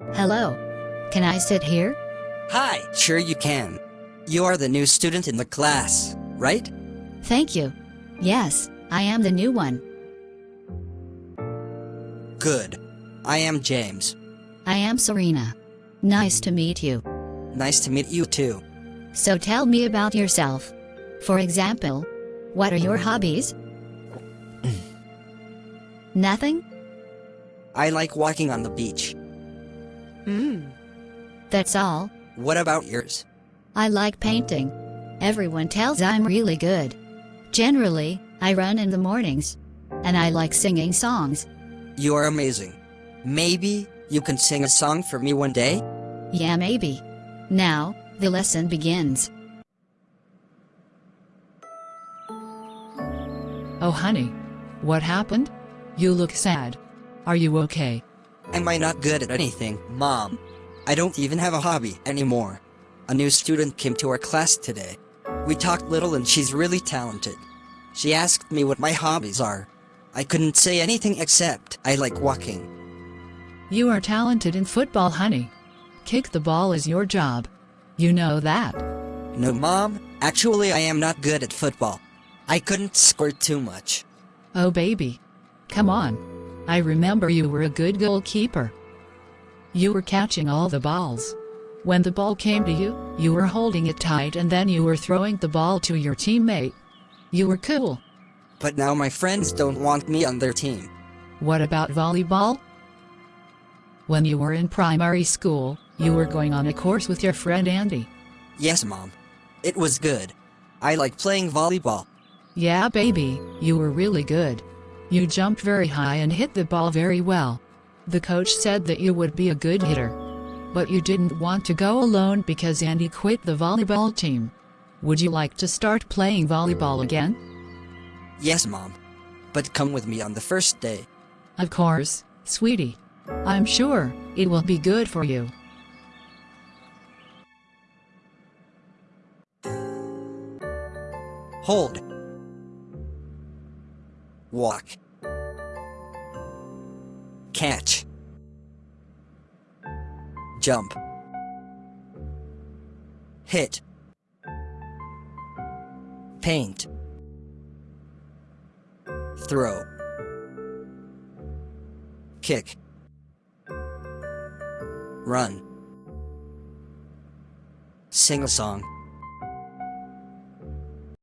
Hello. Can I sit here? Hi, sure you can. You are the new student in the class, right? Thank you. Yes, I am the new one. Good. I am James. I am Serena. Nice to meet you. Nice to meet you too. So tell me about yourself. For example, what are your hobbies? Nothing? I like walking on the beach. Mm. That's all. What about yours? I like painting. Everyone tells I'm really good. Generally, I run in the mornings. And I like singing songs. You are amazing. Maybe you can sing a song for me one day? Yeah, maybe. Now, the lesson begins. Oh, honey. What happened? You look sad. Are you okay? Am I not good at anything, Mom? I don't even have a hobby anymore. A new student came to our class today. We talked little and she's really talented. She asked me what my hobbies are. I couldn't say anything except I like walking. You are talented in football, honey. Kick the ball is your job. You know that. No, Mom, actually I am not good at football. I couldn't score too much. Oh, baby. Come on. I remember you were a good goalkeeper. You were catching all the balls. When the ball came to you, you were holding it tight and then you were throwing the ball to your teammate. You were cool. But now my friends don't want me on their team. What about volleyball? When you were in primary school, you were going on a course with your friend Andy. Yes, Mom. It was good. I like playing volleyball. Yeah, baby, you were really good. You jumped very high and hit the ball very well. The coach said that you would be a good hitter. But you didn't want to go alone because Andy quit the volleyball team. Would you like to start playing volleyball again? Yes, Mom. But come with me on the first day. Of course, sweetie. I'm sure it will be good for you. Hold. Walk. Catch. Jump. Hit. Paint. Throw. Kick. Run. Sing a song.